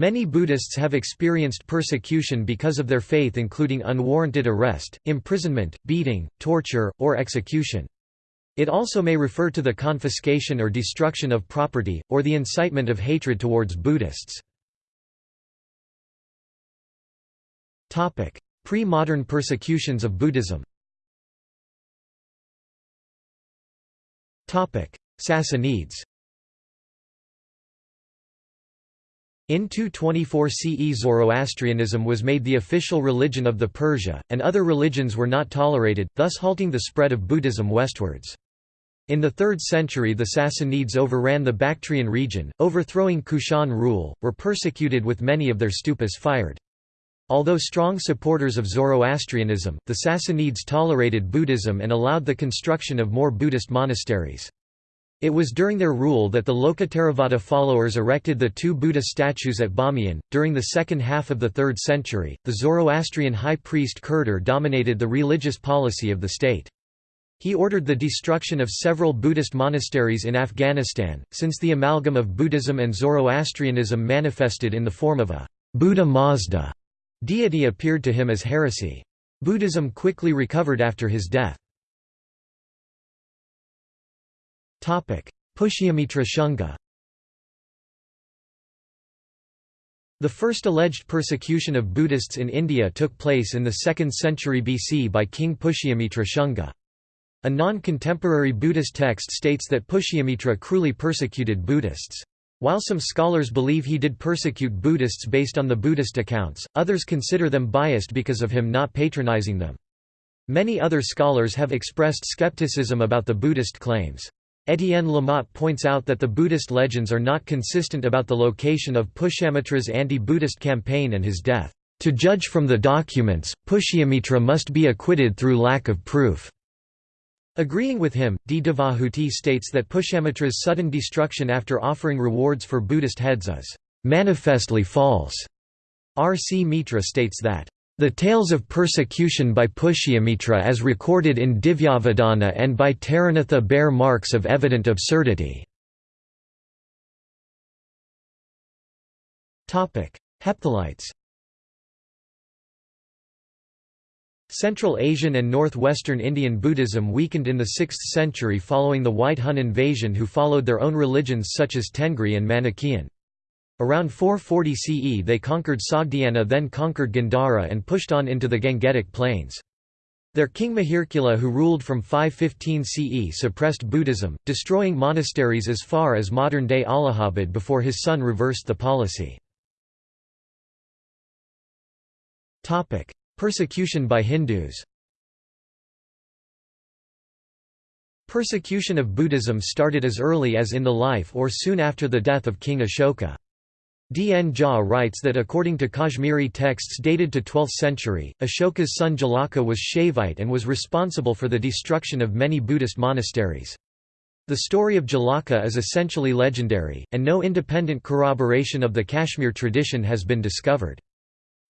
Many Buddhists have experienced persecution because of their faith including unwarranted arrest, imprisonment, beating, torture, or execution. It also may refer to the confiscation or destruction of property, or the incitement of hatred towards Buddhists. Pre-modern persecutions of Buddhism Sassanids In 224 CE Zoroastrianism was made the official religion of the Persia, and other religions were not tolerated, thus halting the spread of Buddhism westwards. In the 3rd century the Sassanids overran the Bactrian region, overthrowing Kushan rule, were persecuted with many of their stupas fired. Although strong supporters of Zoroastrianism, the Sassanids tolerated Buddhism and allowed the construction of more Buddhist monasteries. It was during their rule that the Lokottaravada followers erected the two Buddha statues at Bamiyan. During the second half of the 3rd century, the Zoroastrian high priest Khurdr dominated the religious policy of the state. He ordered the destruction of several Buddhist monasteries in Afghanistan, since the amalgam of Buddhism and Zoroastrianism manifested in the form of a Buddha Mazda deity appeared to him as heresy. Buddhism quickly recovered after his death. Pushyamitra Shunga The first alleged persecution of Buddhists in India took place in the 2nd century BC by King Pushyamitra Shunga. A non-contemporary Buddhist text states that Pushyamitra cruelly persecuted Buddhists. While some scholars believe he did persecute Buddhists based on the Buddhist accounts, others consider them biased because of him not patronizing them. Many other scholars have expressed skepticism about the Buddhist claims. Étienne Lamotte points out that the Buddhist legends are not consistent about the location of Pushyamitra's anti-Buddhist campaign and his death. To judge from the documents, Pushyamitra must be acquitted through lack of proof. Agreeing with him, D. Devahuti states that Pushyamitra's sudden destruction after offering rewards for Buddhist heads is manifestly false. R. C. Mitra states that the tales of persecution by Pushyamitra as recorded in Divyavadana and by Taranatha bear marks of evident absurdity. Hephthalites Central Asian and northwestern Indian Buddhism weakened in the 6th century following the White Hun invasion who followed their own religions such as Tengri and Manichaean. Around 440 CE they conquered Sogdiana then conquered Gandhara and pushed on into the Gangetic plains. Their king Mihirakula who ruled from 515 CE suppressed Buddhism, destroying monasteries as far as modern-day Allahabad before his son reversed the policy. Persecution by Hindus Persecution of Buddhism started as early as in the life or soon after the death of King Ashoka. D. N. Jha writes that according to Kashmiri texts dated to 12th century, Ashoka's son Jalaka was Shaivite and was responsible for the destruction of many Buddhist monasteries. The story of Jalaka is essentially legendary, and no independent corroboration of the Kashmir tradition has been discovered.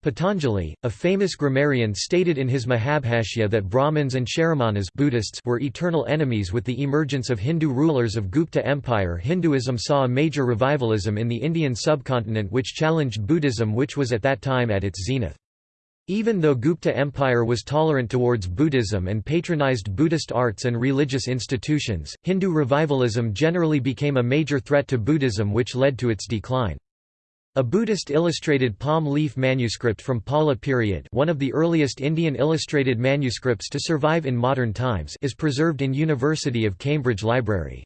Patanjali, a famous grammarian stated in his Mahabhashya that Brahmins and Shramanas Buddhists were eternal enemies with the emergence of Hindu rulers of Gupta Empire Hinduism saw a major revivalism in the Indian subcontinent which challenged Buddhism which was at that time at its zenith. Even though Gupta Empire was tolerant towards Buddhism and patronized Buddhist arts and religious institutions, Hindu revivalism generally became a major threat to Buddhism which led to its decline. A Buddhist illustrated palm leaf manuscript from Pala period one of the earliest Indian illustrated manuscripts to survive in modern times is preserved in University of Cambridge Library.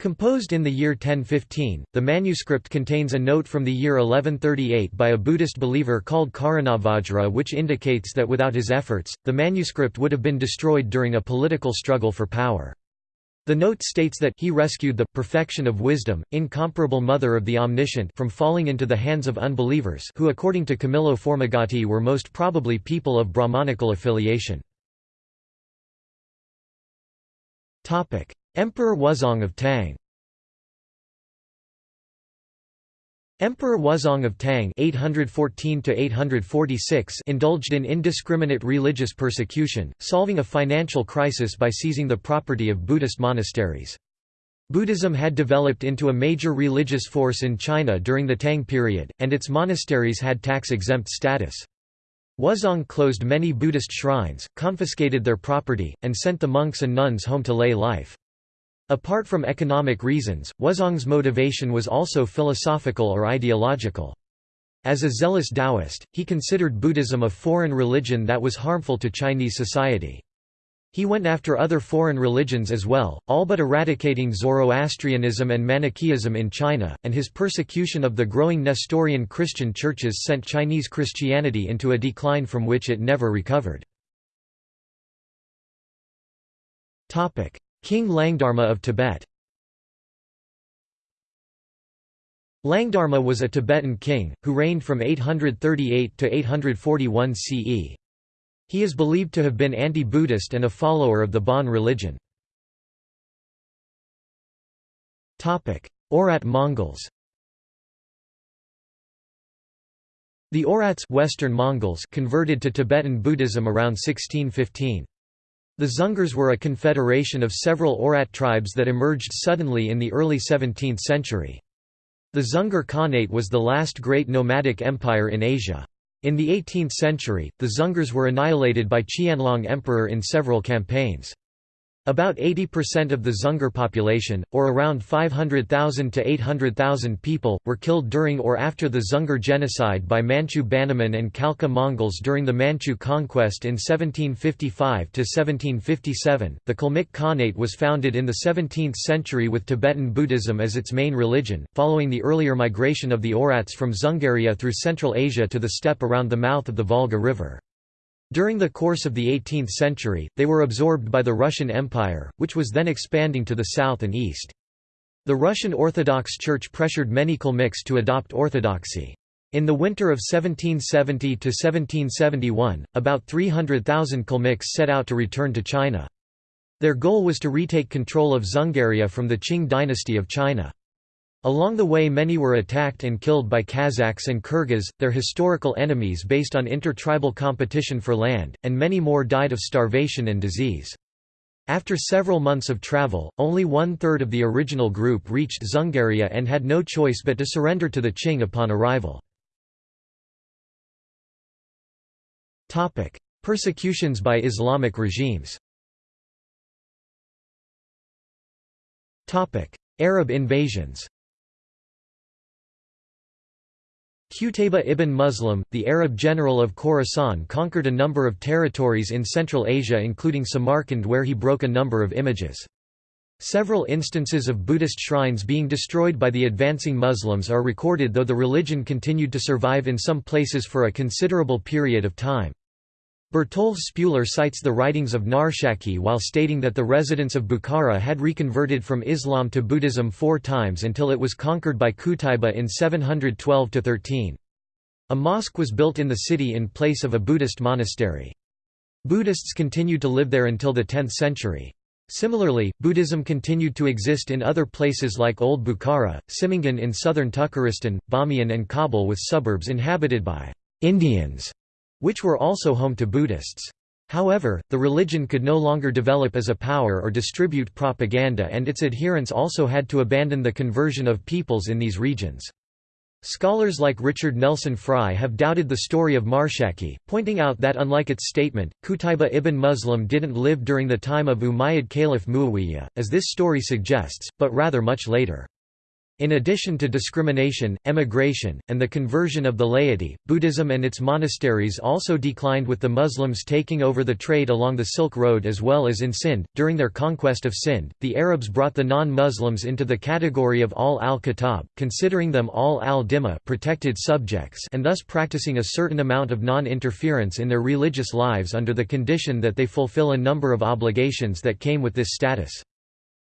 Composed in the year 1015, the manuscript contains a note from the year 1138 by a Buddhist believer called Karanavajra which indicates that without his efforts, the manuscript would have been destroyed during a political struggle for power. The note states that he rescued the perfection of wisdom, incomparable mother of the omniscient from falling into the hands of unbelievers who according to Camillo Formigatti were most probably people of Brahmanical affiliation. Emperor Wuzong of Tang Emperor Wuzong of Tang (814–846) indulged in indiscriminate religious persecution, solving a financial crisis by seizing the property of Buddhist monasteries. Buddhism had developed into a major religious force in China during the Tang period, and its monasteries had tax-exempt status. Wuzong closed many Buddhist shrines, confiscated their property, and sent the monks and nuns home to lay life. Apart from economic reasons, Wuzong's motivation was also philosophical or ideological. As a zealous Taoist, he considered Buddhism a foreign religion that was harmful to Chinese society. He went after other foreign religions as well, all but eradicating Zoroastrianism and Manichaeism in China, and his persecution of the growing Nestorian Christian churches sent Chinese Christianity into a decline from which it never recovered. King Langdharma of Tibet Langdharma was a Tibetan king, who reigned from 838 to 841 CE. He is believed to have been anti-Buddhist and a follower of the Bon religion. Oirat Mongols The Oirats Western Mongols converted to Tibetan Buddhism around 1615. The Dzungars were a confederation of several Oirat tribes that emerged suddenly in the early 17th century. The Dzungar Khanate was the last great nomadic empire in Asia. In the 18th century, the Dzungars were annihilated by Qianlong Emperor in several campaigns. About 80% of the Dzungar population, or around 500,000 to 800,000 people, were killed during or after the Dzungar genocide by Manchu Bannerman and Khalkha Mongols during the Manchu conquest in 1755 to 1757. The Kalmyk Khanate was founded in the 17th century with Tibetan Buddhism as its main religion, following the earlier migration of the Oirats from Dzungaria through Central Asia to the steppe around the mouth of the Volga River. During the course of the 18th century, they were absorbed by the Russian Empire, which was then expanding to the south and east. The Russian Orthodox Church pressured many Kalmyks to adopt orthodoxy. In the winter of 1770–1771, about 300,000 Kalmyks set out to return to China. Their goal was to retake control of Dzungaria from the Qing dynasty of China. Along the way many were attacked and killed by Kazakhs and Kyrgyz, their historical enemies based on intertribal competition for land, and many more died of starvation and disease. After several months of travel, only one-third of the original group reached Dzungaria and had no choice but to surrender to the Qing upon arrival. Persecutions by Islamic regimes Arab invasions Qutayba ibn Muslim, the Arab general of Khorasan conquered a number of territories in Central Asia including Samarkand where he broke a number of images. Several instances of Buddhist shrines being destroyed by the advancing Muslims are recorded though the religion continued to survive in some places for a considerable period of time. Bertold Spuler cites the writings of Narshakhi while stating that the residents of Bukhara had reconverted from Islam to Buddhism four times until it was conquered by Qutayba in 712–13. A mosque was built in the city in place of a Buddhist monastery. Buddhists continued to live there until the 10th century. Similarly, Buddhism continued to exist in other places like Old Bukhara, Simingan in southern Tukharistan, Bamiyan and Kabul with suburbs inhabited by Indians which were also home to Buddhists. However, the religion could no longer develop as a power or distribute propaganda and its adherents also had to abandon the conversion of peoples in these regions. Scholars like Richard Nelson Frye have doubted the story of Narshakhi, pointing out that unlike its statement, Qutayba ibn Muslim didn't live during the time of Umayyad Caliph Muawiyah, as this story suggests, but rather much later. In addition to discrimination, emigration, and the conversion of the laity, Buddhism and its monasteries also declined with the Muslims taking over the trade along the Silk Road as well as in Sind. During their conquest of Sind, the Arabs brought the non-Muslims into the category of Ahl al-Kitab, considering them all al-Dhimma protected subjects and thus practicing a certain amount of non-interference in their religious lives under the condition that they fulfill a number of obligations that came with this status.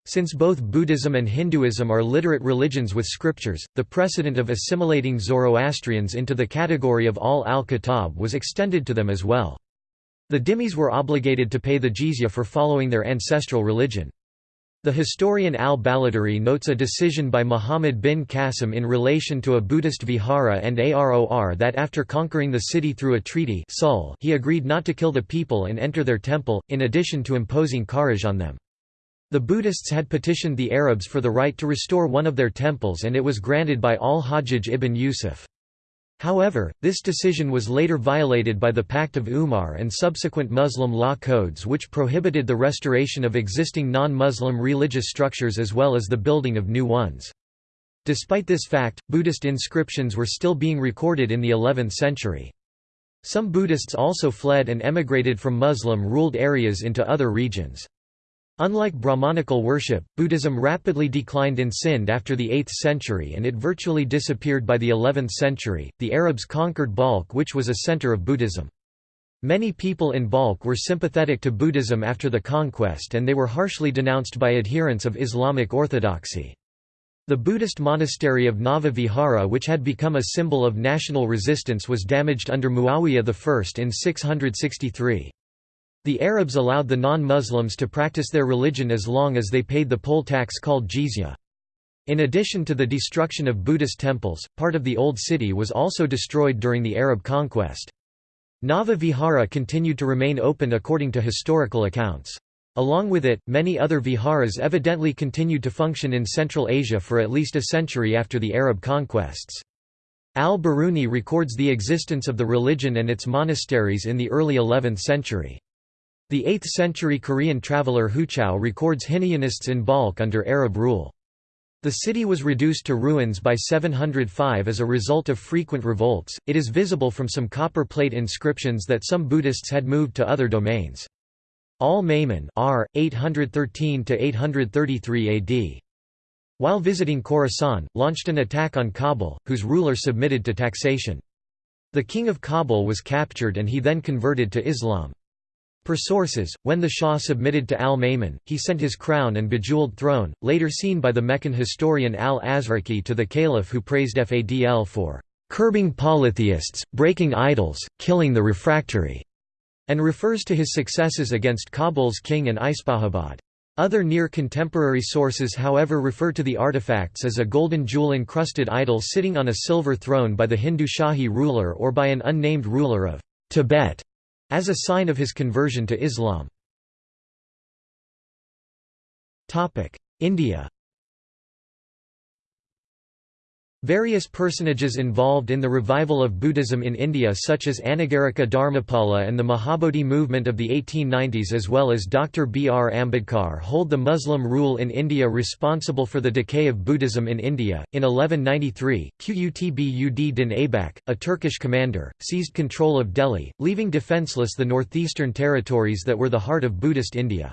Since both Buddhism and Hinduism are literate religions with scriptures, the precedent of assimilating Zoroastrians into the category of Ahl al-Kitab was extended to them as well. The dhimmis were obligated to pay the jizya for following their ancestral religion. The historian al-Baladhuri notes a decision by Muhammad bin Qasim in relation to a Buddhist vihara and Aror that after conquering the city through a treaty he agreed not to kill the people and enter their temple, in addition to imposing kharaj on them. The Buddhists had petitioned the Arabs for the right to restore one of their temples and it was granted by al-Hajjaj ibn Yusuf. However, this decision was later violated by the Pact of Umar and subsequent Muslim law codes which prohibited the restoration of existing non-Muslim religious structures as well as the building of new ones. Despite this fact, Buddhist inscriptions were still being recorded in the 11th century. Some Buddhists also fled and emigrated from Muslim-ruled areas into other regions. Unlike Brahmanical worship, Buddhism rapidly declined in Sind after the 8th century and it virtually disappeared by the 11th century. The Arabs conquered Balkh, which was a center of Buddhism. Many people in Balkh were sympathetic to Buddhism after the conquest and they were harshly denounced by adherents of Islamic orthodoxy. The Buddhist monastery of Nava Vihara which had become a symbol of national resistance was damaged under Muawiyah I in 663. The Arabs allowed the non-Muslims to practice their religion as long as they paid the poll tax called jizya. In addition to the destruction of Buddhist temples, part of the Old City was also destroyed during the Arab conquest. Nava Vihara continued to remain open according to historical accounts. Along with it, many other viharas evidently continued to function in Central Asia for at least a century after the Arab conquests. Al-Biruni records the existence of the religion and its monasteries in the early 11th century. The 8th-century Korean traveller Huchao records Hinayanists in Balkh under Arab rule. The city was reduced to ruins by 705 as a result of frequent revolts. It is visible from some copper plate inscriptions that some Buddhists had moved to other domains. Al-Ma'mun R. 813–833 AD. While visiting Khorasan, launched an attack on Kabul, whose ruler submitted to taxation. The king of Kabul was captured and he then converted to Islam. Per sources, when the Shah submitted to al-Ma'mun, he sent his crown and bejeweled throne, later seen by the Meccan historian al-Azraqi to the caliph who praised Fadl for "...curbing polytheists, breaking idols, killing the refractory", and refers to his successes against Kabul's king and Ispahabad. Other near-contemporary sources however refer to the artifacts as a golden jewel-encrusted idol sitting on a silver throne by the Hindu Shahi ruler or by an unnamed ruler of Tibet as a sign of his conversion to Islam. India Various personages involved in the revival of Buddhism in India such as Anagarika Dharmapala and the Mahabodhi movement of the 1890s as well as Dr. B. R. Ambedkar hold the Muslim rule in India responsible for the decay of Buddhism in India. In 1193, Qutb ud din Aibak, a Turkish commander, seized control of Delhi, leaving defenceless the northeastern territories that were the heart of Buddhist India.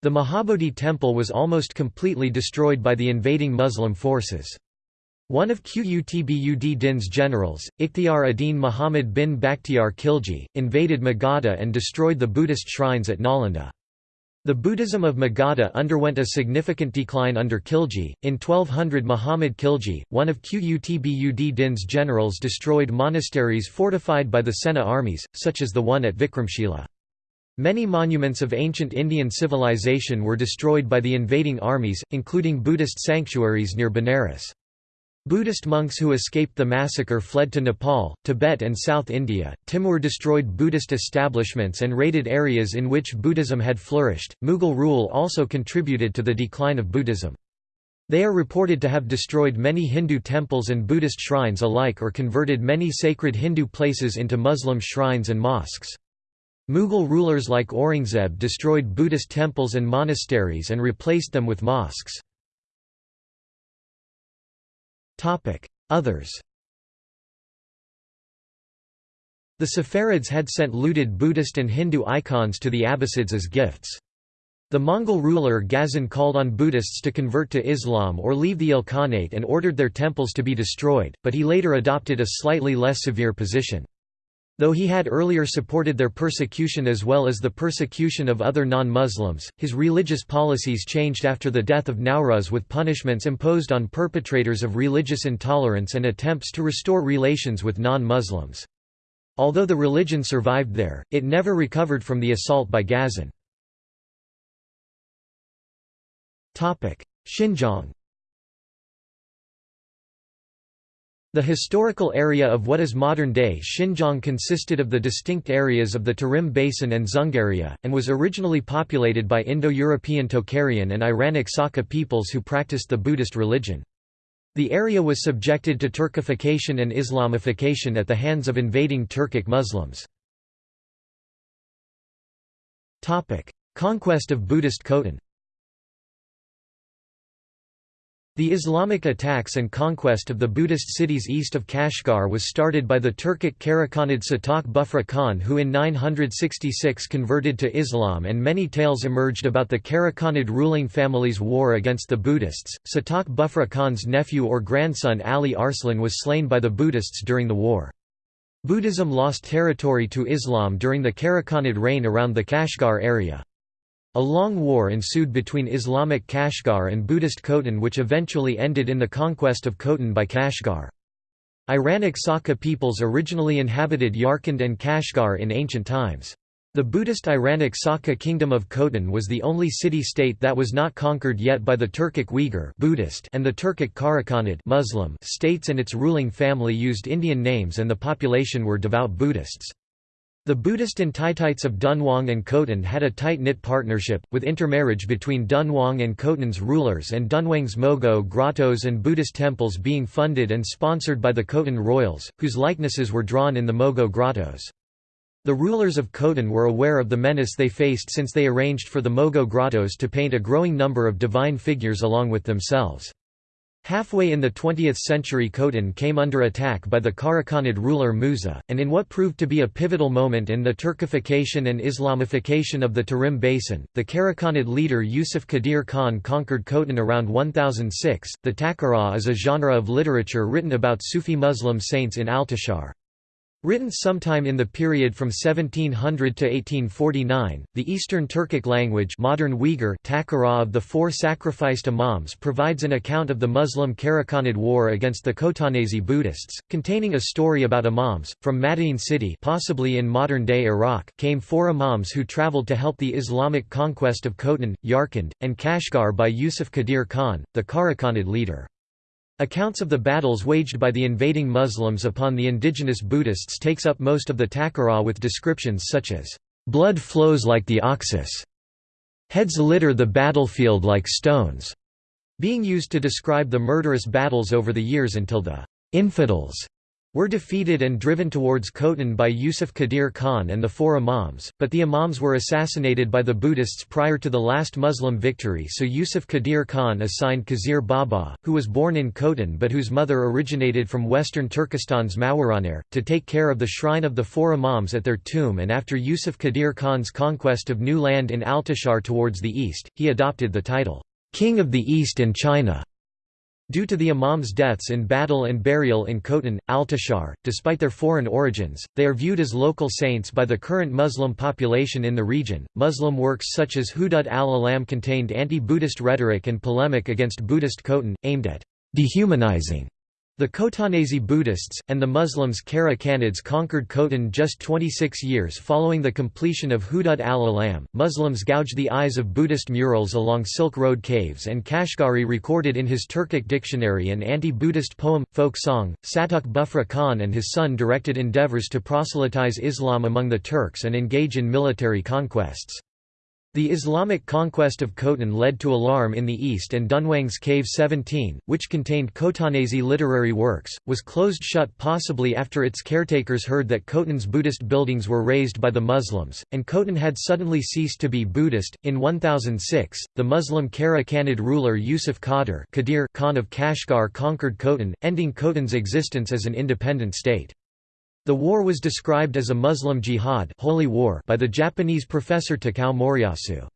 The Mahabodhi temple was almost completely destroyed by the invading Muslim forces. One of Qutb Din's generals, Ikhtiar ad-Din Muhammad bin Bakhtiar Khilji, invaded Magadha and destroyed the Buddhist shrines at Nalanda. The Buddhism of Magadha underwent a significant decline under Khilji. In 1200 Muhammad Khilji, one of Qutb Din's generals destroyed monasteries fortified by the Sena armies, such as the one at Vikramshila. Many monuments of ancient Indian civilization were destroyed by the invading armies, including Buddhist sanctuaries near Benares. Buddhist monks who escaped the massacre fled to Nepal, Tibet and South India. Timur destroyed Buddhist establishments and raided areas in which Buddhism had flourished. Mughal rule also contributed to the decline of Buddhism. They are reported to have destroyed many Hindu temples and Buddhist shrines alike or converted many sacred Hindu places into Muslim shrines and mosques. Mughal rulers like Aurangzeb destroyed Buddhist temples and monasteries and replaced them with mosques. Others The Saffarids had sent looted Buddhist and Hindu icons to the Abbasids as gifts. The Mongol ruler Ghazan called on Buddhists to convert to Islam or leave the Ilkhanate and ordered their temples to be destroyed, but he later adopted a slightly less severe position. Though he had earlier supported their persecution as well as the persecution of other non-Muslims, his religious policies changed after the death of Nowruz with punishments imposed on perpetrators of religious intolerance and attempts to restore relations with non-Muslims. Although the religion survived there, it never recovered from the assault by Ghazan. Xinjiang The historical area of what is modern-day Xinjiang consisted of the distinct areas of the Tarim Basin and Dzungaria, and was originally populated by Indo-European Tocharian and Iranic Saka peoples who practiced the Buddhist religion. The area was subjected to Turkification and Islamification at the hands of invading Turkic Muslims. Conquest of Buddhist Khotan The Islamic attacks and conquest of the Buddhist cities east of Kashgar was started by the Turkic Karakhanid Satuk Bughra Khan who in 966 converted to Islam and many tales emerged about the Karakhanid ruling family's war against the Buddhists. Satuk Bughra Khan's nephew or grandson Ali Arslan was slain by the Buddhists during the war. Buddhism lost territory to Islam during the Karakhanid reign around the Kashgar area. A long war ensued between Islamic Kashgar and Buddhist Khotan which eventually ended in the conquest of Khotan by Kashgar. Iranic Saka peoples originally inhabited Yarkand and Kashgar in ancient times. The Buddhist Iranic Saka kingdom of Khotan was the only city-state that was not conquered yet by the Turkic Uyghur Buddhist and the Turkic Karakhanid Muslim states and its ruling family used Indian names and the population were devout Buddhists. The Buddhist Entites of Dunhuang and Khotan had a tight-knit partnership, with intermarriage between Dunhuang and Khotan's rulers and Dunhuang's Mogao grottos and Buddhist temples being funded and sponsored by the Khotan royals, whose likenesses were drawn in the Mogao grottos. The rulers of Khotan were aware of the menace they faced since they arranged for the Mogao grottos to paint a growing number of divine figures along with themselves. Halfway in the 20th century Khotan came under attack by the Karakhanid ruler Musa, and in what proved to be a pivotal moment in the Turkification and Islamification of the Tarim Basin, the Karakhanid leader Yusuf Qadir Khan conquered Khotan around 1006. The Takara is a genre of literature written about Sufi Muslim saints in Altishahr. Written sometime in the period from 1700 to 1849, the Eastern Turkic language modern Uyghur Takara of the four sacrificed imams provides an account of the Muslim Karakhanid war against the Khotanese Buddhists, containing a story about imams. From Madain city possibly in modern-day Iraq came four imams who traveled to help the Islamic conquest of Khotan, Yarkand, and Kashgar by Yusuf Qadir Khan, the Karakhanid leader. Accounts of the battles waged by the invading Muslims upon the indigenous Buddhists takes up most of the Takara with descriptions such as, "...blood flows like the Oxus", "...heads litter the battlefield like stones", being used to describe the murderous battles over the years until the "...infidels", were defeated and driven towards Khotan by Yusuf Qadir Khan and the four imams, but the imams were assassinated by the Buddhists prior to the last Muslim victory so Yusuf Qadir Khan assigned Khizr Baba, who was born in Khotan but whose mother originated from western Turkestan's Mawarannahr, to take care of the shrine of the four imams at their tomb and after Yusuf Qadir Khan's conquest of new land in Altishahr towards the east, he adopted the title, "'King of the East and China' Due to the imams' deaths in battle and burial in Khotan, Altishahr, despite their foreign origins, they are viewed as local saints by the current Muslim population in the region. Muslim works such as Hudud al-Alam contained anti-Buddhist rhetoric and polemic against Buddhist Khotan, aimed at dehumanizing the Khotanese Buddhists, and the Muslims Kara Khanids conquered Khotan just 26 years following the completion of Hudud al-Alam. Muslims gouged the eyes of Buddhist murals along Silk Road caves and Kashgari recorded in his Turkic dictionary an anti-Buddhist poem, folk song. Satuk Bughra Khan and his son directed endeavors to proselytize Islam among the Turks and engage in military conquests. The Islamic conquest of Khotan led to alarm in the east and Dunhuang's Cave 17, which contained Khotanese literary works, was closed shut possibly after its caretakers heard that Khotan's Buddhist buildings were razed by the Muslims, and Khotan had suddenly ceased to be Buddhist. In 1006, the Muslim Kara Khanid ruler Yusuf Qadir Khan of Kashgar conquered Khotan, ending Khotan's existence as an independent state. The war was described as a Muslim jihad holy war by the Japanese professor Takao Moriyasu.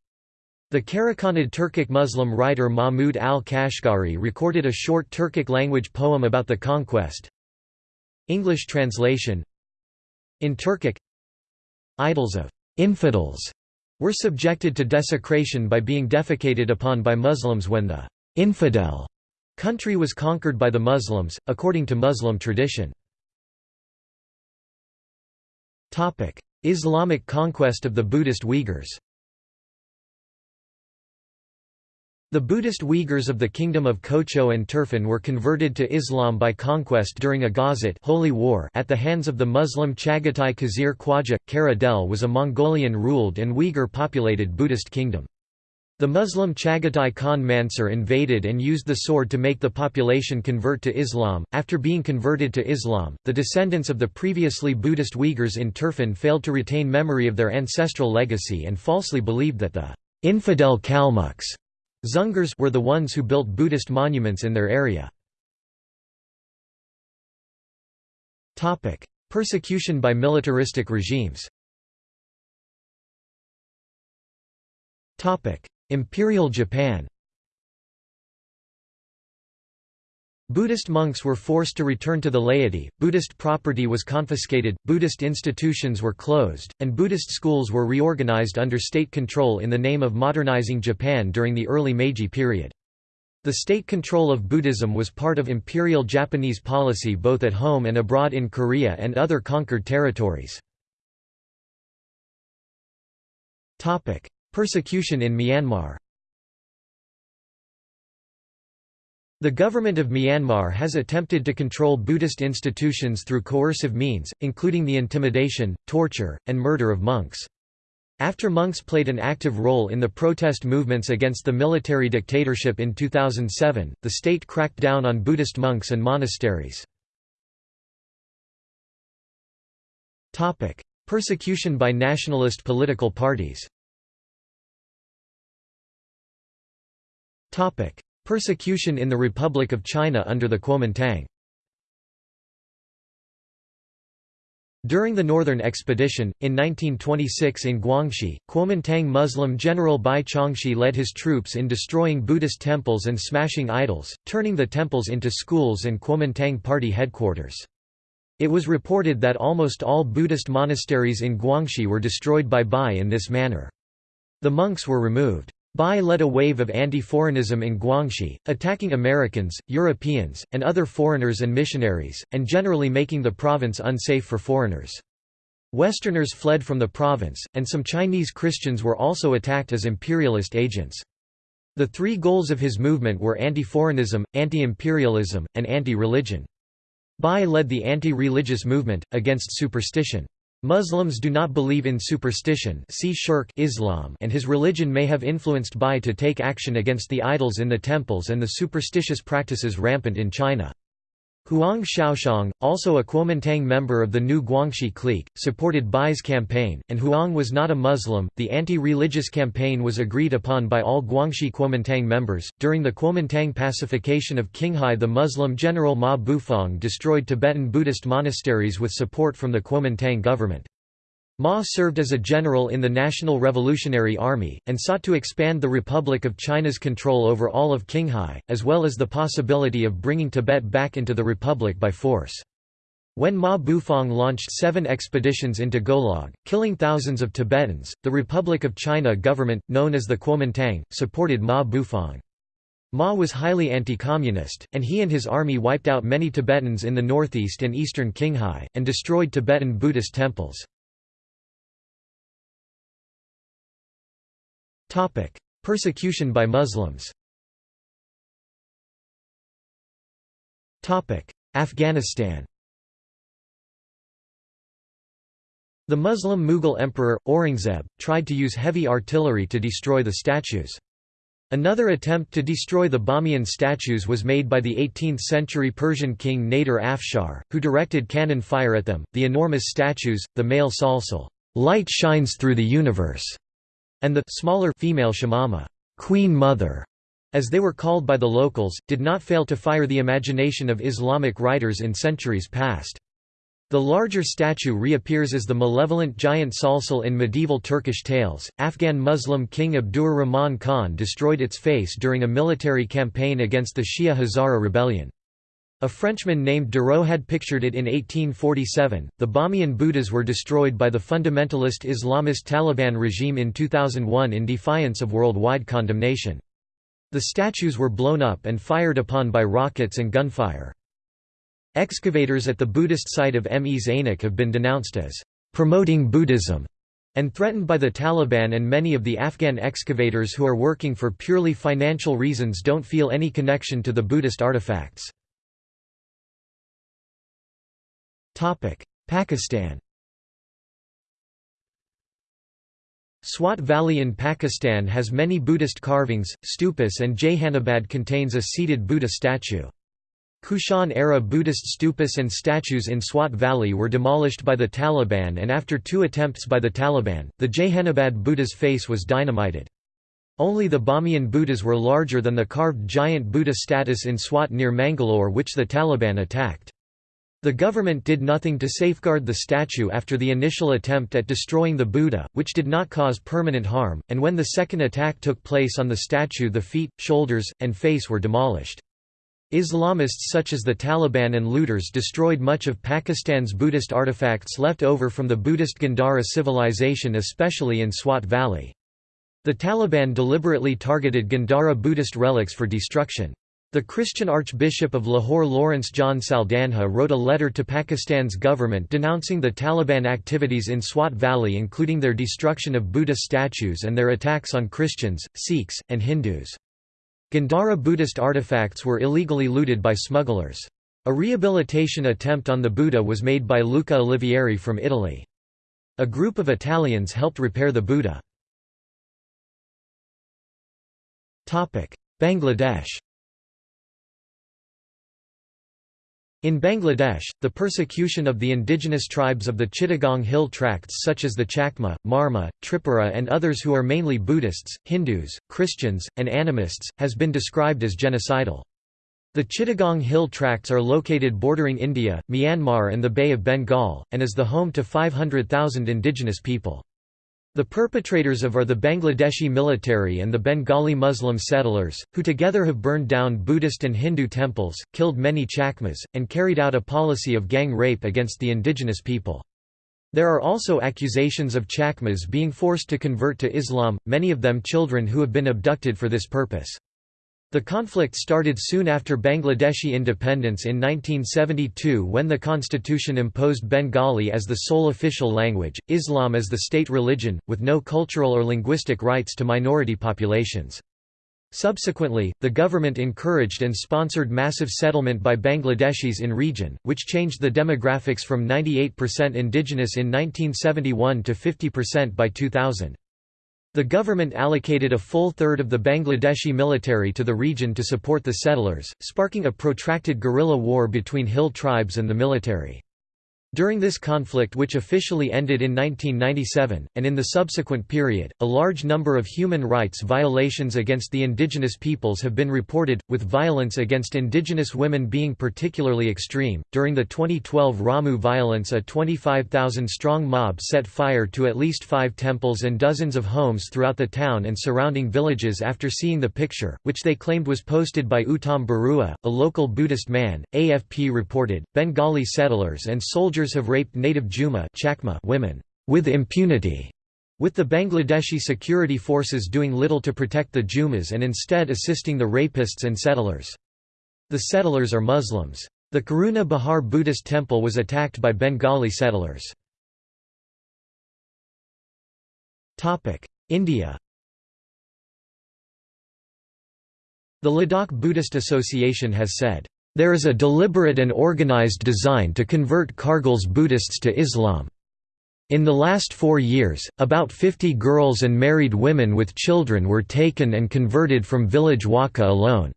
The Karakhanid Turkic Muslim writer Mahmud al-Kashgari recorded a short Turkic-language poem about the conquest. English translation In Turkic Idols of «infidels» were subjected to desecration by being defecated upon by Muslims when the «infidel» country was conquered by the Muslims, according to Muslim tradition. Islamic conquest of the Buddhist Uyghurs The Buddhist Uyghurs of the Kingdom of Kocho and Turfan were converted to Islam by conquest during a Gazat Holy War at the hands of the Muslim Chagatai Khizr Khwaja. Kara was a Mongolian-ruled and Uyghur-populated Buddhist kingdom. The Muslim Chagatai Khan Mansur invaded and used the sword to make the population convert to Islam. After being converted to Islam, the descendants of the previously Buddhist Uyghurs in Turfan failed to retain memory of their ancestral legacy and falsely believed that the infidel Kalmucks Dzungars were the ones who built Buddhist monuments in their area. Persecution by militaristic regimes Imperial Japan Buddhist monks were forced to return to the laity, Buddhist property was confiscated, Buddhist institutions were closed, and Buddhist schools were reorganized under state control in the name of modernizing Japan during the early Meiji period. The state control of Buddhism was part of imperial Japanese policy both at home and abroad in Korea and other conquered territories. Persecution in Myanmar The government of Myanmar has attempted to control Buddhist institutions through coercive means, including the intimidation, torture, and murder of monks. After monks played an active role in the protest movements against the military dictatorship in 2007, the state cracked down on Buddhist monks and monasteries. Persecution by nationalist political parties Persecution in the Republic of China under the Kuomintang During the Northern Expedition, in 1926 in Guangxi, Kuomintang Muslim General Bai Chongxi led his troops in destroying Buddhist temples and smashing idols, turning the temples into schools and Kuomintang party headquarters. It was reported that almost all Buddhist monasteries in Guangxi were destroyed by Bai in this manner. The monks were removed. Bai led a wave of anti-foreignism in Guangxi, attacking Americans, Europeans, and other foreigners and missionaries, and generally making the province unsafe for foreigners. Westerners fled from the province, and some Chinese Christians were also attacked as imperialist agents. The three goals of his movement were anti-foreignism, anti-imperialism, and anti-religion. Bai led the anti-religious movement, against superstition. Muslims do not believe in superstition see shirk Islam and his religion may have influenced Bai to take action against the idols in the temples and the superstitious practices rampant in China. Huang Shaoxiang, also a Kuomintang member of the new Guangxi clique, supported Bai's campaign, and Huang was not a Muslim. The anti religious campaign was agreed upon by all Guangxi Kuomintang members. During the Kuomintang pacification of Qinghai, the Muslim general Ma Bufang destroyed Tibetan Buddhist monasteries with support from the Kuomintang government. Ma served as a general in the National Revolutionary Army, and sought to expand the Republic of China's control over all of Qinghai, as well as the possibility of bringing Tibet back into the Republic by force. When Ma Bufang launched seven expeditions into Golog, killing thousands of Tibetans, the Republic of China government, known as the Kuomintang, supported Ma Bufang. Ma was highly anti-communist, and he and his army wiped out many Tibetans in the northeast and eastern Qinghai, and destroyed Tibetan Buddhist temples. Persecution by Muslims. Afghanistan. The Muslim Mughal emperor, Aurangzeb, tried to use heavy artillery to destroy the statues. Another attempt to destroy the Bamiyan statues was made by the 18th-century Persian king Nader Afshar, who directed cannon fire at them. The enormous statues, the male Salsal, light shines through the universe, and the smaller female Shamama, Queen Mother, as they were called by the locals, did not fail to fire the imagination of Islamic writers in centuries past. The larger statue reappears as the malevolent giant Salsal in medieval Turkish tales. Afghan Muslim king Abdur Rahman Khan destroyed its face during a military campaign against the Shia Hazara rebellion. A Frenchman named Duraud had pictured it in 1847. The Bamiyan Buddhas were destroyed by the fundamentalist Islamist Taliban regime in 2001 in defiance of worldwide condemnation. The statues were blown up and fired upon by rockets and gunfire. Excavators at the Buddhist site of Mes Ainak have been denounced as promoting Buddhism and threatened by the Taliban and many of the Afghan excavators who are working for purely financial reasons don't feel any connection to the Buddhist artifacts. Pakistan Swat Valley in Pakistan has many Buddhist carvings, stupas and Jehanabad contains a seated Buddha statue. Kushan-era Buddhist stupas and statues in Swat Valley were demolished by the Taliban and after two attempts by the Taliban, the Jehanabad Buddha's face was dynamited. Only the Bamiyan Buddhas were larger than the carved giant Buddha status in Swat near Mangalore which the Taliban attacked. The government did nothing to safeguard the statue after the initial attempt at destroying the Buddha, which did not cause permanent harm, and when the second attack took place on the statue the feet, shoulders, and face were demolished. Islamists such as the Taliban and looters destroyed much of Pakistan's Buddhist artifacts left over from the Buddhist Gandhara civilization especially in Swat Valley. The Taliban deliberately targeted Gandhara Buddhist relics for destruction. The Christian Archbishop of Lahore Lawrence John Saldanha wrote a letter to Pakistan's government denouncing the Taliban activities in Swat Valley including their destruction of Buddha statues and their attacks on Christians, Sikhs, and Hindus. Gandhara Buddhist artifacts were illegally looted by smugglers. A rehabilitation attempt on the Buddha was made by Luca Olivieri from Italy. A group of Italians helped repair the Buddha. Bangladesh In Bangladesh, the persecution of the indigenous tribes of the Chittagong Hill Tracts such as the Chakma, Marma, Tripura and others who are mainly Buddhists, Hindus, Christians, and animists, has been described as genocidal. The Chittagong Hill Tracts are located bordering India, Myanmar and the Bay of Bengal, and is the home to 500,000 indigenous people. The perpetrators of are the Bangladeshi military and the Bengali Muslim settlers, who together have burned down Buddhist and Hindu temples, killed many Chakmas, and carried out a policy of gang rape against the indigenous people. There are also accusations of Chakmas being forced to convert to Islam, many of them children who have been abducted for this purpose. The conflict started soon after Bangladeshi independence in 1972 when the constitution imposed Bengali as the sole official language, Islam as the state religion, with no cultural or linguistic rights to minority populations. Subsequently, the government encouraged and sponsored massive settlement by Bangladeshis in region, which changed the demographics from 98% indigenous in 1971 to 50% by 2000. The government allocated a full third of the Bangladeshi military to the region to support the settlers, sparking a protracted guerrilla war between hill tribes and the military. During this conflict which officially ended in 1997, and in the subsequent period, a large number of human rights violations against the indigenous peoples have been reported, with violence against indigenous women being particularly extreme. During the 2012 Ramu violence, a 25,000-strong mob set fire to at least five temples and dozens of homes throughout the town and surrounding villages after seeing the picture, which they claimed was posted by Uttam Barua, a local Buddhist man. AFP reported, Bengali settlers and soldiers have raped native Juma Chakma women with impunity, with the Bangladeshi security forces doing little to protect the Jumas and instead assisting the rapists and settlers. The settlers are Muslims. The Karuna Bahar Buddhist temple was attacked by Bengali settlers. India The Ladakh Buddhist Association has said, there is a deliberate and organized design to convert Kargil's Buddhists to Islam. In the last four years, about 50 girls and married women with children were taken and converted from village Waka alone.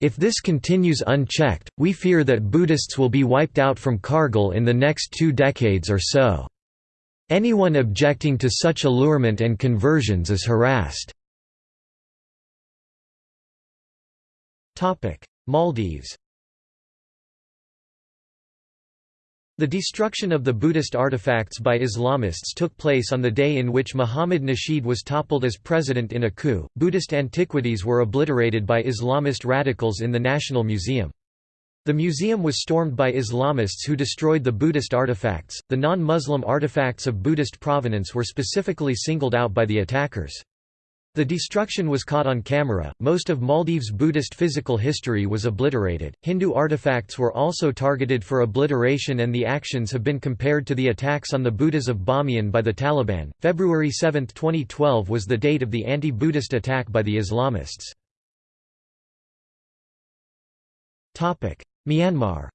If this continues unchecked, we fear that Buddhists will be wiped out from Kargil in the next two decades or so. Anyone objecting to such allurement and conversions is harassed. Maldives The destruction of the Buddhist artifacts by Islamists took place on the day in which Muhammad Nasheed was toppled as president in a coup. Buddhist antiquities were obliterated by Islamist radicals in the National Museum. The museum was stormed by Islamists who destroyed the Buddhist artifacts. The non Muslim artifacts of Buddhist provenance were specifically singled out by the attackers. The destruction was caught on camera. Most of Maldives' Buddhist physical history was obliterated. Hindu artifacts were also targeted for obliteration, and the actions have been compared to the attacks on the Buddhas of Bamiyan by the Taliban. February 7, 2012 was the date of the anti Buddhist attack by the Islamists. Myanmar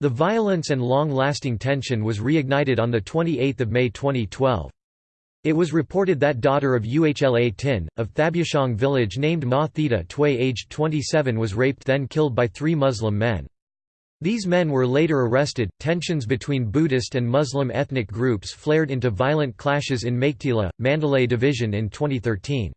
The violence and long-lasting tension was reignited on 28 May 2012. It was reported that daughter of Uhla Tin, of Thabyushong village named Ma Theta Tway aged 27 was raped then killed by three Muslim men. These men were later arrested. Tensions between Buddhist and Muslim ethnic groups flared into violent clashes in Meiktila, Mandalay Division in 2013.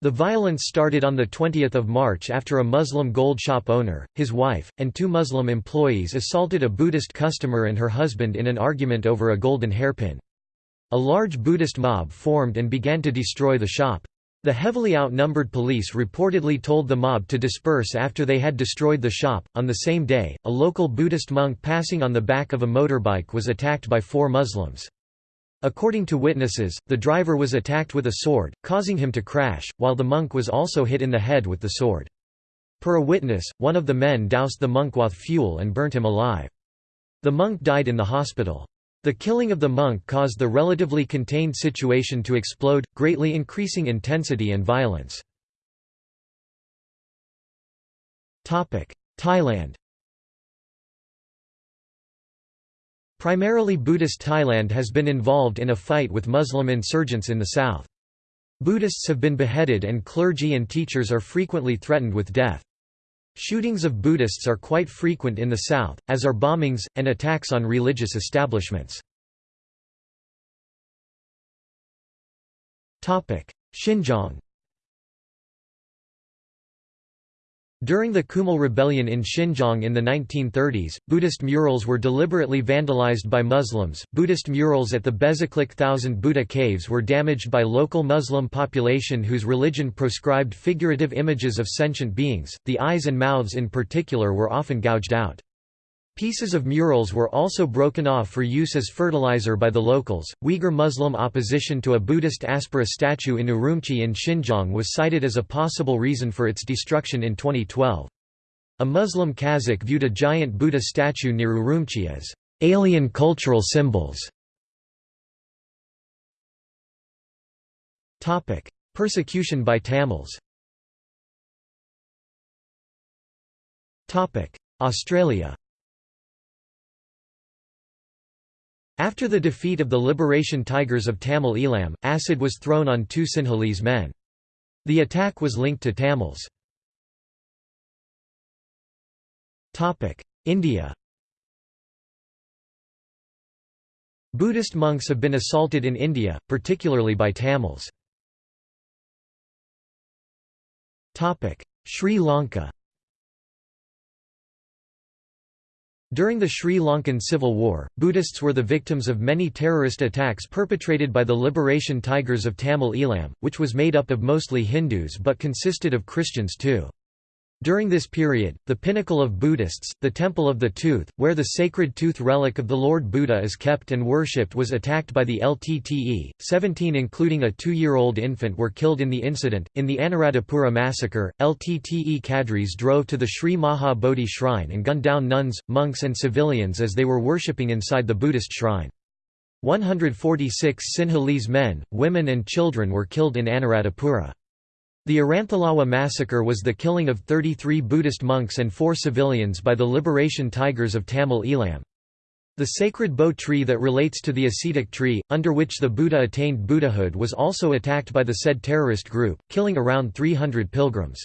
The violence started on 20 March after a Muslim gold shop owner, his wife, and two Muslim employees assaulted a Buddhist customer and her husband in an argument over a golden hairpin. A large Buddhist mob formed and began to destroy the shop. The heavily outnumbered police reportedly told the mob to disperse after they had destroyed the shop. On the same day, a local Buddhist monk passing on the back of a motorbike was attacked by four Muslims. According to witnesses, the driver was attacked with a sword, causing him to crash, while the monk was also hit in the head with the sword. Per a witness, one of the men doused the monk with fuel and burnt him alive. The monk died in the hospital. The killing of the monk caused the relatively contained situation to explode, greatly increasing intensity and violence. Thailand Primarily Buddhist Thailand has been involved in a fight with Muslim insurgents in the south. Buddhists have been beheaded and clergy and teachers are frequently threatened with death. Shootings of Buddhists are quite frequent in the south, as are bombings, and attacks on religious establishments. Xinjiang During the Kumul Rebellion in Xinjiang in the 1930s, Buddhist murals were deliberately vandalized by Muslims. Buddhist murals at the Bezeklik Thousand Buddha caves were damaged by local Muslim population whose religion proscribed figurative images of sentient beings. The eyes and mouths in particular were often gouged out. Pieces of murals were also broken off for use as fertilizer by the locals. Uyghur Muslim opposition to a Buddhist Apsara statue in Urumqi in Xinjiang was cited as a possible reason for its destruction in 2012. A Muslim Kazakh viewed a giant Buddha statue near Urumqi as alien cultural symbols. Topic: Persecution by Tamils. Topic: Australia. After the defeat of the Liberation Tigers of Tamil Eelam, acid was thrown on two Sinhalese men. The attack was linked to Tamils. India Buddhist monks have been assaulted in India, particularly by Tamils. Sri Lanka During the Sri Lankan Civil War, Buddhists were the victims of many terrorist attacks perpetrated by the Liberation Tigers of Tamil Eelam, which was made up of mostly Hindus but consisted of Christians too. During this period, the pinnacle of Buddhists, the Temple of the Tooth, where the sacred tooth relic of the Lord Buddha is kept and worshipped was attacked by the LTTE. Seventeen including a two-year-old infant were killed in the incident. In the Anuradhapura massacre, LTTE cadres drove to the Sri Maha Bodhi shrine and gunned down nuns, monks and civilians as they were worshipping inside the Buddhist shrine. 146 Sinhalese men, women and children were killed in Anuradhapura. The Aranthalawa massacre was the killing of 33 Buddhist monks and four civilians by the Liberation Tigers of Tamil Eelam. The sacred bo tree that relates to the ascetic tree, under which the Buddha attained Buddhahood was also attacked by the said terrorist group, killing around 300 pilgrims.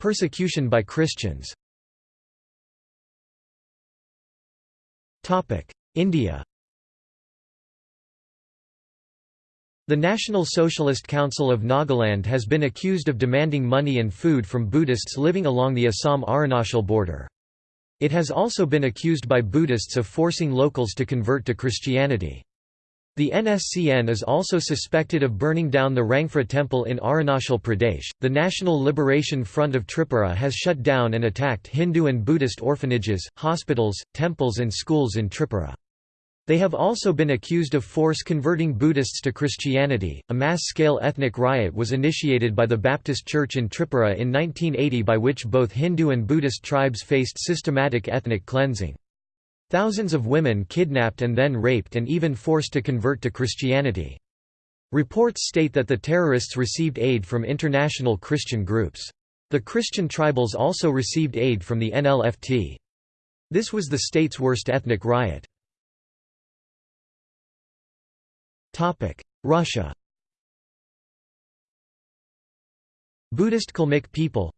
Persecution by Christians India The National Socialist Council of Nagaland has been accused of demanding money and food from Buddhists living along the Assam-Arunachal border. It has also been accused by Buddhists of forcing locals to convert to Christianity. The NSCN is also suspected of burning down the Rangphra temple in Arunachal Pradesh. The National Liberation Front of Tripura has shut down and attacked Hindu and Buddhist orphanages, hospitals, temples, and schools in Tripura. They have also been accused of force converting Buddhists to Christianity. A mass scale ethnic riot was initiated by the Baptist Church in Tripura in 1980 by which both Hindu and Buddhist tribes faced systematic ethnic cleansing. Thousands of women kidnapped and then raped and even forced to convert to Christianity. Reports state that the terrorists received aid from international Christian groups. The Christian tribals also received aid from the NLFT. This was the state's worst ethnic riot. Russia Buddhist Kalmyk people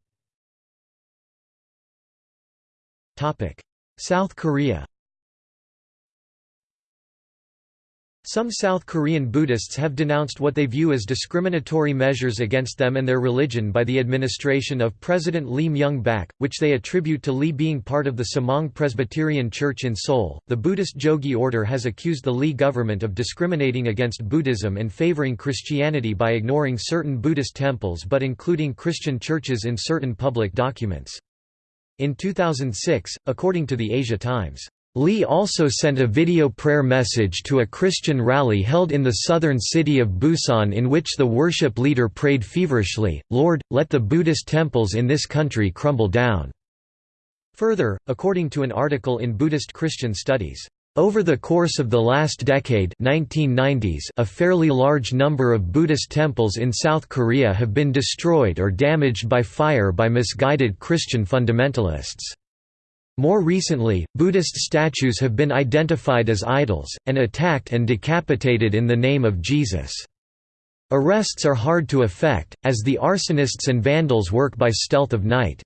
South Korea Some South Korean Buddhists have denounced what they view as discriminatory measures against them and their religion by the administration of President Lee Myung-bak, which they attribute to Lee being part of the Somang Presbyterian Church in Seoul. The Buddhist Jogye order has accused the Lee government of discriminating against Buddhism and favoring Christianity by ignoring certain Buddhist temples but including Christian churches in certain public documents. In 2006, according to the Asia Times, Lee also sent a video prayer message to a Christian rally held in the southern city of Busan in which the worship leader prayed feverishly, Lord, let the Buddhist temples in this country crumble down. Further, according to an article in Buddhist Christian Studies, over the course of the last decade 1990s, a fairly large number of Buddhist temples in South Korea have been destroyed or damaged by fire by misguided Christian fundamentalists. More recently, Buddhist statues have been identified as idols, and attacked and decapitated in the name of Jesus. Arrests are hard to effect, as the arsonists and vandals work by stealth of night.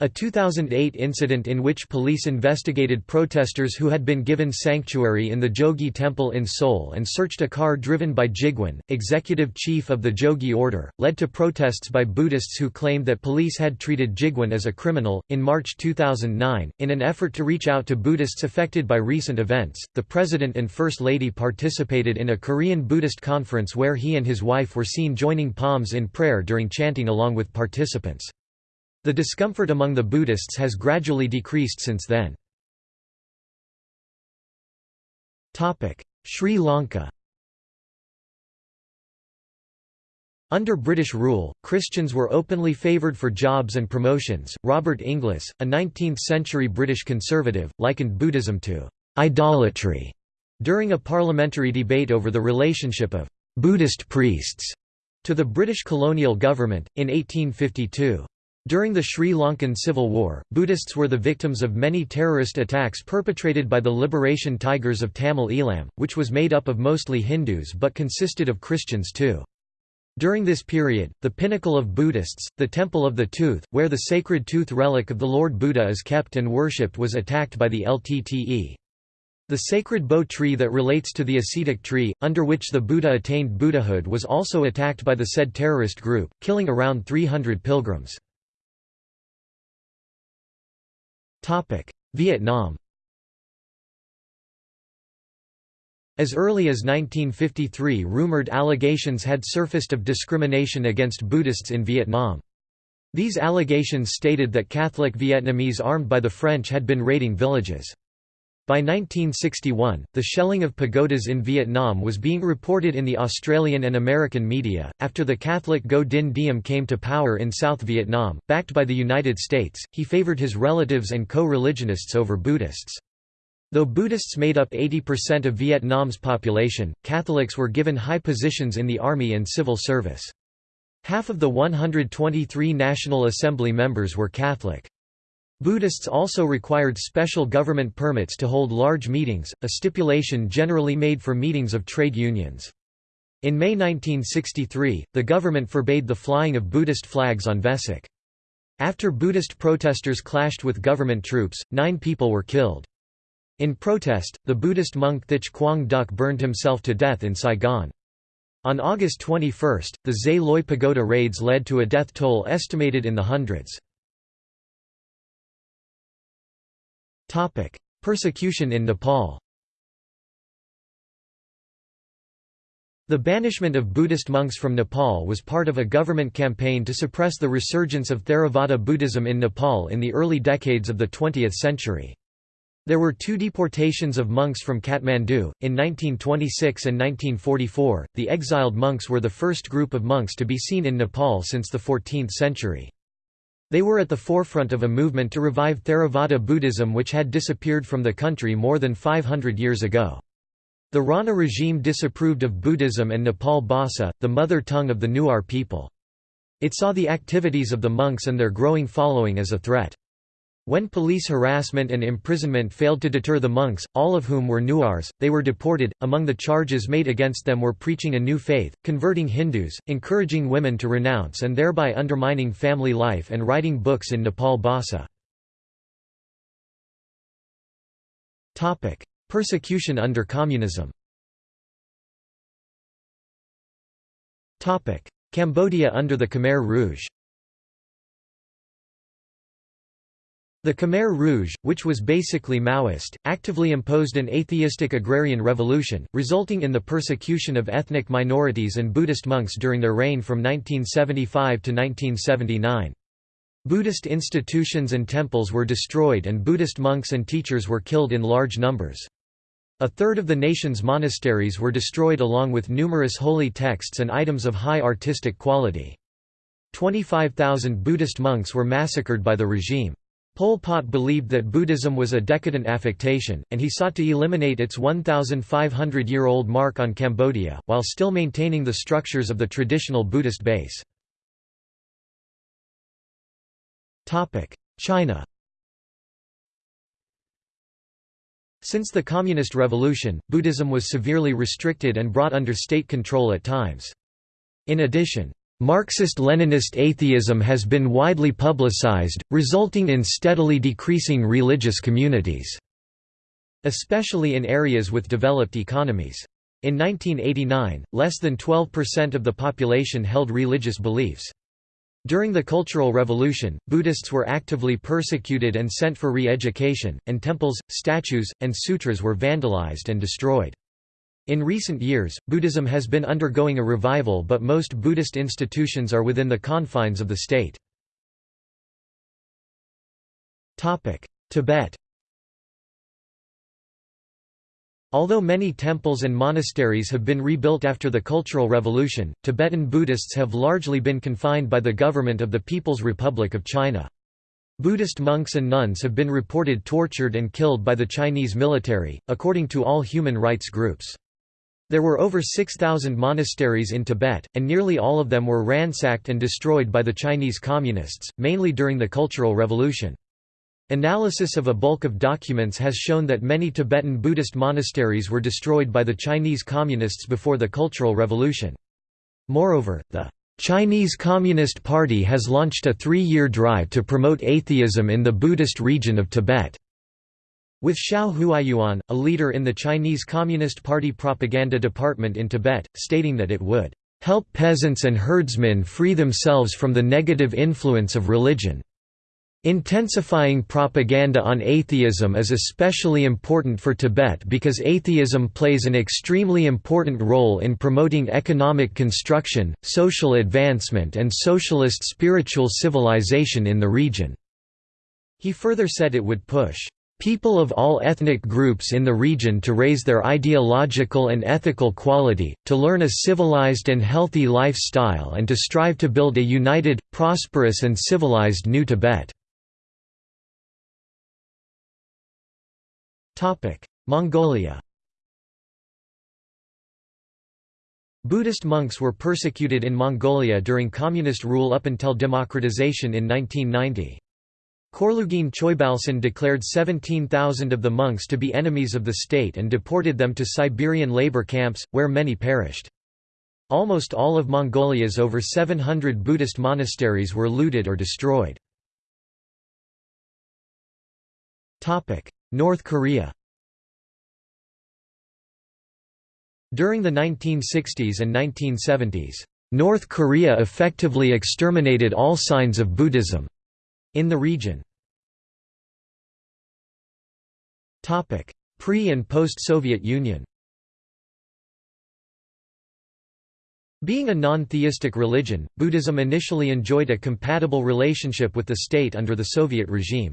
A 2008 incident in which police investigated protesters who had been given sanctuary in the Jogye Temple in Seoul and searched a car driven by Jigwon, executive chief of the Jogye Order, led to protests by Buddhists who claimed that police had treated Jigwon as a criminal. In March 2009, in an effort to reach out to Buddhists affected by recent events, the President and First Lady participated in a Korean Buddhist conference where he and his wife were seen joining palms in prayer during chanting along with participants. The discomfort among the Buddhists has gradually decreased since then. Sri Lanka Under British rule, Christians were openly favoured for jobs and promotions. Robert Inglis, a 19th century British conservative, likened Buddhism to idolatry during a parliamentary debate over the relationship of Buddhist priests to the British colonial government, in 1852. During the Sri Lankan Civil War, Buddhists were the victims of many terrorist attacks perpetrated by the Liberation Tigers of Tamil Eelam, which was made up of mostly Hindus but consisted of Christians too. During this period, the pinnacle of Buddhists, the Temple of the Tooth, where the sacred tooth relic of the Lord Buddha is kept and worshipped was attacked by the LTTE. The sacred bo tree that relates to the ascetic tree, under which the Buddha attained Buddhahood was also attacked by the said terrorist group, killing around 300 pilgrims. Vietnam As early as 1953 rumored allegations had surfaced of discrimination against Buddhists in Vietnam. These allegations stated that Catholic Vietnamese armed by the French had been raiding villages. By 1961, the shelling of pagodas in Vietnam was being reported in the Australian and American media. After the Catholic Ngo Dinh Diem came to power in South Vietnam, backed by the United States, he favored his relatives and co religionists over Buddhists. Though Buddhists made up 80% of Vietnam's population, Catholics were given high positions in the army and civil service. Half of the 123 National Assembly members were Catholic. Buddhists also required special government permits to hold large meetings, a stipulation generally made for meetings of trade unions. In May 1963, the government forbade the flying of Buddhist flags on Vesak. After Buddhist protesters clashed with government troops, nine people were killed. In protest, the Buddhist monk Thich Quang Duc burned himself to death in Saigon. On August 21, the Xa Loi Pagoda raids led to a death toll estimated in the hundreds. Topic: Persecution in Nepal. The banishment of Buddhist monks from Nepal was part of a government campaign to suppress the resurgence of Theravada Buddhism in Nepal in the early decades of the 20th century. There were two deportations of monks from Kathmandu, in 1926 and 1944. The exiled monks were the first group of monks to be seen in Nepal since the 14th century. They were at the forefront of a movement to revive Theravada Buddhism which had disappeared from the country more than 500 years ago. The Rana regime disapproved of Buddhism and Nepal Bhasa, the mother tongue of the Newar people. It saw the activities of the monks and their growing following as a threat. When police harassment and imprisonment failed to deter the monks, all of whom were Newars, they were deported. Among the charges made against them were preaching a new faith, converting Hindus, encouraging women to renounce and thereby undermining family life, and writing books in Nepal Bhasa. Persecution under communism Cambodia under the Khmer Rouge The Khmer Rouge, which was basically Maoist, actively imposed an atheistic agrarian revolution, resulting in the persecution of ethnic minorities and Buddhist monks during their reign from 1975 to 1979. Buddhist institutions and temples were destroyed and Buddhist monks and teachers were killed in large numbers. A third of the nation's monasteries were destroyed along with numerous holy texts and items of high artistic quality. 25,000 Buddhist monks were massacred by the regime. Pol Pot believed that Buddhism was a decadent affectation, and he sought to eliminate its 1,500-year-old mark on Cambodia, while still maintaining the structures of the traditional Buddhist base. China Since the Communist Revolution, Buddhism was severely restricted and brought under state control at times. In addition, Marxist-Leninist atheism has been widely publicized, resulting in steadily decreasing religious communities, especially in areas with developed economies. In 1989, less than 12% of the population held religious beliefs. During the Cultural Revolution, Buddhists were actively persecuted and sent for re-education, and temples, statues, and sutras were vandalized and destroyed. In recent years, Buddhism has been undergoing a revival but most Buddhist institutions are within the confines of the state. Tibet Although many temples and monasteries have been rebuilt after the Cultural Revolution, Tibetan Buddhists have largely been confined by the government of the People's Republic of China. Buddhist monks and nuns have been reported tortured and killed by the Chinese military, according to all human rights groups. There were over 6,000 monasteries in Tibet, and nearly all of them were ransacked and destroyed by the Chinese Communists, mainly during the Cultural Revolution. Analysis of a bulk of documents has shown that many Tibetan Buddhist monasteries were destroyed by the Chinese Communists before the Cultural Revolution. Moreover, the Chinese Communist Party has launched a three-year drive to promote atheism in the Buddhist region of Tibet. With Xiao Huaiyuan, a leader in the Chinese Communist Party propaganda department in Tibet, stating that it would help peasants and herdsmen free themselves from the negative influence of religion. Intensifying propaganda on atheism is especially important for Tibet because atheism plays an extremely important role in promoting economic construction, social advancement and socialist spiritual civilization in the region. He further said it would push people of all ethnic groups in the region to raise their ideological and ethical quality, to learn a civilized and healthy lifestyle and to strive to build a united, prosperous and civilized New Tibet. Mongolia Buddhist monks were persecuted in Mongolia during communist rule up until democratization in 1990. Khorloogiin Choibalsan declared 17,000 of the monks to be enemies of the state and deported them to Siberian labor camps, where many perished. Almost all of Mongolia's over 700 Buddhist monasteries were looted or destroyed. North Korea During the 1960s and 1970s, North Korea effectively exterminated all signs of Buddhism in the region. Pre- and post-Soviet Union Being a non-theistic religion, Buddhism initially enjoyed a compatible relationship with the state under the Soviet regime.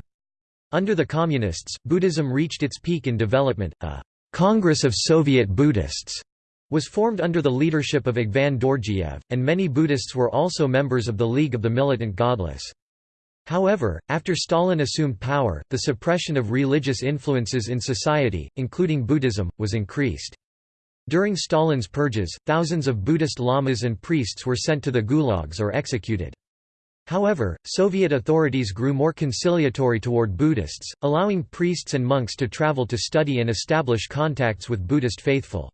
Under the Communists, Buddhism reached its peak in development. A Congress of Soviet Buddhists was formed under the leadership of Agvan Dorjiev, and many Buddhists were also members of the League of the Militant Godless. However, after Stalin assumed power, the suppression of religious influences in society, including Buddhism, was increased. During Stalin's purges, thousands of Buddhist lamas and priests were sent to the gulags or executed. However, Soviet authorities grew more conciliatory toward Buddhists, allowing priests and monks to travel to study and establish contacts with Buddhist faithful.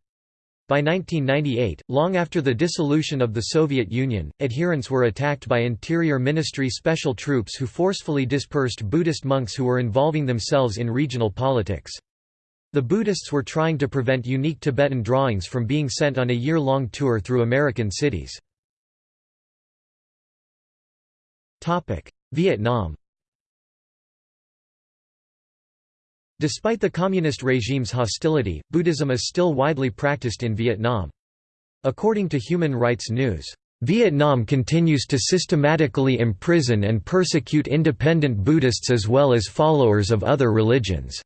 By 1998, long after the dissolution of the Soviet Union, adherents were attacked by Interior Ministry special troops who forcefully dispersed Buddhist monks who were involving themselves in regional politics. The Buddhists were trying to prevent unique Tibetan drawings from being sent on a year-long tour through American cities. Vietnam Despite the communist regime's hostility, Buddhism is still widely practiced in Vietnam. According to Human Rights News, Vietnam continues to systematically imprison and persecute independent Buddhists as well as followers of other religions.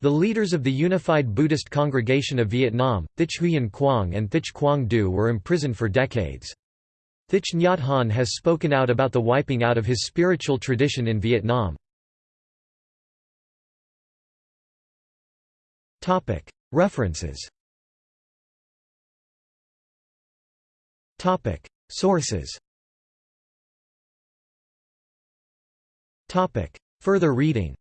The leaders of the Unified Buddhist Congregation of Vietnam, Thich Huyen Quang and Thich Quang Do were imprisoned for decades. Thich Nhat Hanh has spoken out about the wiping out of his spiritual tradition in Vietnam. References. Sources. Further reading